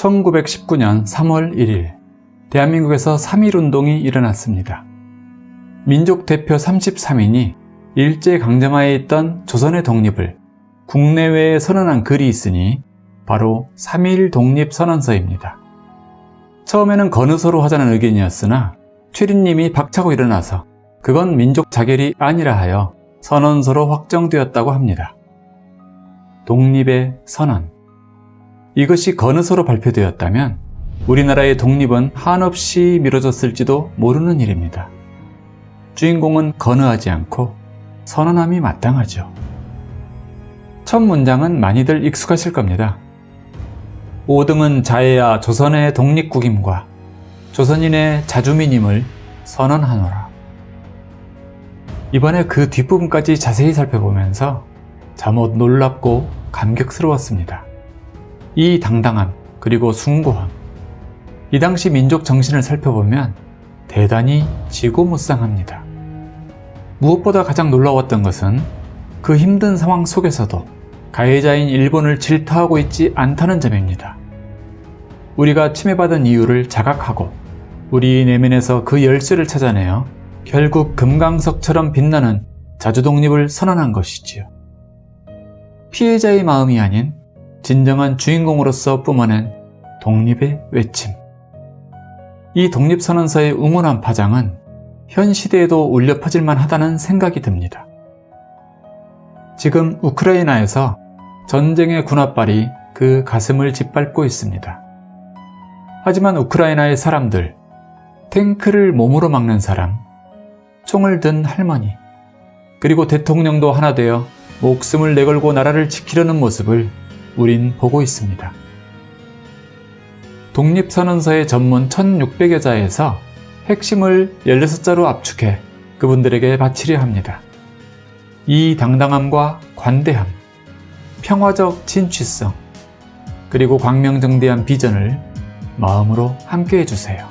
1919년 3월 1일 대한민국에서 3.1운동이 일어났습니다. 민족 대표 33인이 일제강점하에 있던 조선의 독립을 국내외에 선언한 글이 있으니 바로 3.1 독립선언서입니다. 처음에는 건의서로 하자는 의견이었으나 최린님이 박차고 일어나서 그건 민족 자결이 아니라 하여 선언서로 확정되었다고 합니다. 독립의 선언 이것이 건의서로 발표되었다면 우리나라의 독립은 한없이 미뤄졌을지도 모르는 일입니다. 주인공은 건의하지 않고 선언함이 마땅하죠. 첫 문장은 많이들 익숙하실 겁니다. 5등은 자해야 조선의 독립국임과 조선인의 자주민임을 선언하노라. 이번에 그 뒷부분까지 자세히 살펴보면서 잠옷 놀랍고 감격스러웠습니다. 이 당당함 그리고 숭고함 이 당시 민족 정신을 살펴보면 대단히 지고무쌍합니다. 무엇보다 가장 놀라웠던 것은 그 힘든 상황 속에서도 가해자인 일본을 질타하고 있지 않다는 점입니다. 우리가 침해받은 이유를 자각하고 우리 내면에서 그 열쇠를 찾아내어 결국 금강석처럼 빛나는 자주독립을 선언한 것이지요. 피해자의 마음이 아닌 진정한 주인공으로서 뿜어낸 독립의 외침. 이 독립선언서의 응원한 파장은 현 시대에도 울려 퍼질만 하다는 생각이 듭니다. 지금 우크라이나에서 전쟁의 군합발이 그 가슴을 짓밟고 있습니다. 하지만 우크라이나의 사람들, 탱크를 몸으로 막는 사람, 총을 든 할머니, 그리고 대통령도 하나 되어 목숨을 내걸고 나라를 지키려는 모습을 우린 보고 있습니다. 독립선언서의 전문 1600여 자에서 핵심을 16자로 압축해 그분들에게 바치려 합니다. 이 당당함과 관대함, 평화적 진취성, 그리고 광명정대한 비전을 마음으로 함께 해 주세요.